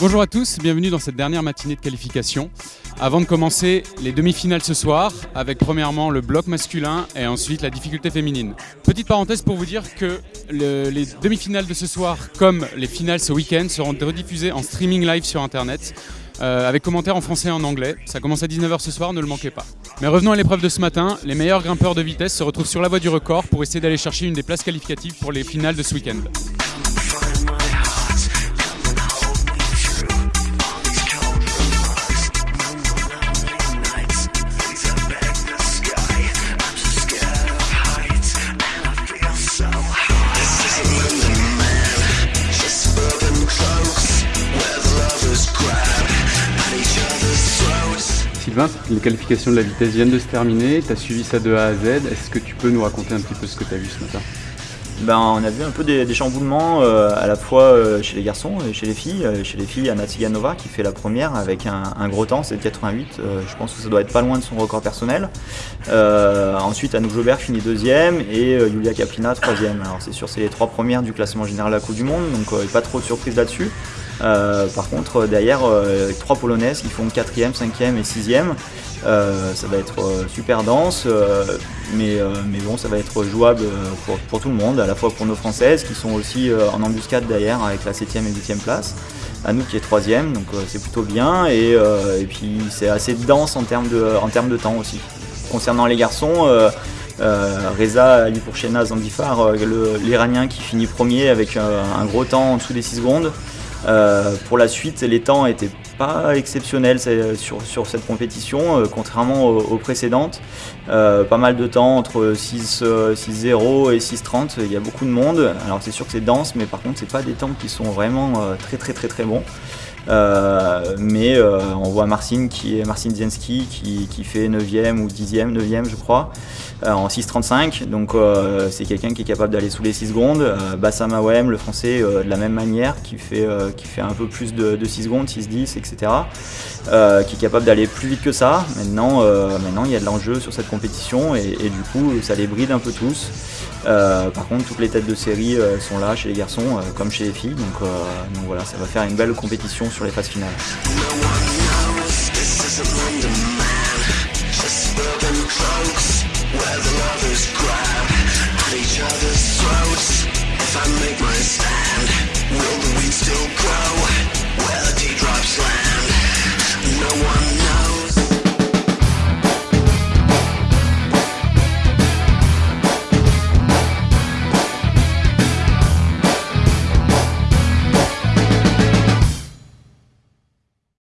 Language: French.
Bonjour à tous, bienvenue dans cette dernière matinée de qualification. Avant de commencer, les demi-finales ce soir, avec premièrement le bloc masculin et ensuite la difficulté féminine. Petite parenthèse pour vous dire que les demi-finales de ce soir, comme les finales ce week-end, seront rediffusées en streaming live sur Internet. Euh, avec commentaires en français et en anglais. Ça commence à 19h ce soir, ne le manquez pas. Mais revenons à l'épreuve de ce matin. Les meilleurs grimpeurs de vitesse se retrouvent sur la voie du record pour essayer d'aller chercher une des places qualificatives pour les finales de ce week-end. Les qualifications de la vitesse viennent de se terminer, tu as suivi ça de A à Z, est-ce que tu peux nous raconter un petit peu ce que tu as vu ce matin? Ben, on a vu un peu des, chamboulements euh, à la fois euh, chez les garçons et chez les filles. Euh, chez les filles, Anna Tsiganova qui fait la première avec un, gros temps, c'est 88. je pense que ça doit être pas loin de son record personnel. ensuite, Anouk Jobert finit deuxième et Yulia Kaplina troisième. Alors c'est sûr, c'est les trois premières du classement général à la Coupe du Monde, donc pas trop de surprise là-dessus. Euh, par contre, derrière, euh, trois polonaises qui font 4e, 5e et 6e. Euh, ça va être super dense, mais, mais, bon, ça va être jouable pour, tout le monde, à la fois pour nos françaises qui sont aussi en embuscade derrière avec la 7e et 8e place. À nous qui est 3e, donc c'est plutôt bien. Et, puis c'est assez dense en termes, de, en termes de temps aussi. Concernant les garçons, Reza Alipourchena Zandifar, l'Iranien qui finit premier avec un gros temps en dessous des 6 secondes. Euh, pour la suite, les temps n'étaient pas exceptionnels sur, sur cette compétition, euh, contrairement aux, précédentes. Euh, pas mal de temps entre 6-0 et 6-30, il y a beaucoup de monde. Alors c'est sûr que c'est dense, mais par contre, c'est pas des temps qui sont vraiment très très très très bons. Mais on voit Marcin qui est Marcin qui, qui, fait 9e ou 10e, 9e je crois, en 6.35. Donc c'est quelqu'un qui est capable d'aller sous les 6 secondes. Bassam Awem, le français, de la même manière, qui fait euh, qui fait un peu plus de, 6 secondes, 6-10, etc. Euh, qui est capable d'aller plus vite que ça. Maintenant, euh, maintenant il y a de l'enjeu sur cette compétition et, du coup, ça les bride un peu tous. par contre, toutes les têtes de série sont là chez les garçons comme chez les filles. Donc, donc voilà, ça va faire une belle compétition sur les phases finales.